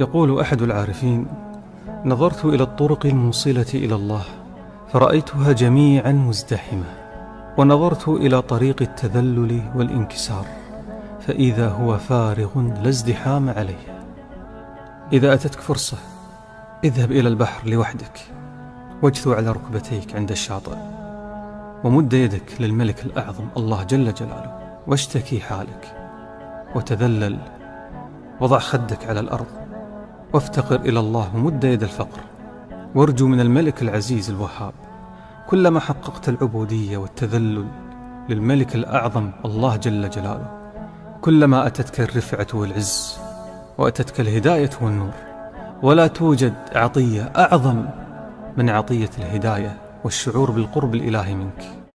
يقول أحد العارفين نظرت إلى الطرق الموصلة إلى الله فرأيتها جميعا مزدحمة ونظرت إلى طريق التذلل والانكسار فإذا هو فارغ لا ازدحام عليه. إذا أتتك فرصة اذهب إلى البحر لوحدك واجثو على ركبتيك عند الشاطئ ومد يدك للملك الأعظم الله جل جلاله واشتكي حالك وتذلل وضع خدك على الأرض وافتقر إلى الله ومد يد الفقر. وارجو من الملك العزيز الوهاب كلما حققت العبودية والتذلل للملك الأعظم الله جل جلاله. كلما أتتك الرفعة والعز وأتتك الهداية والنور. ولا توجد عطية أعظم من عطية الهداية والشعور بالقرب الإلهي منك.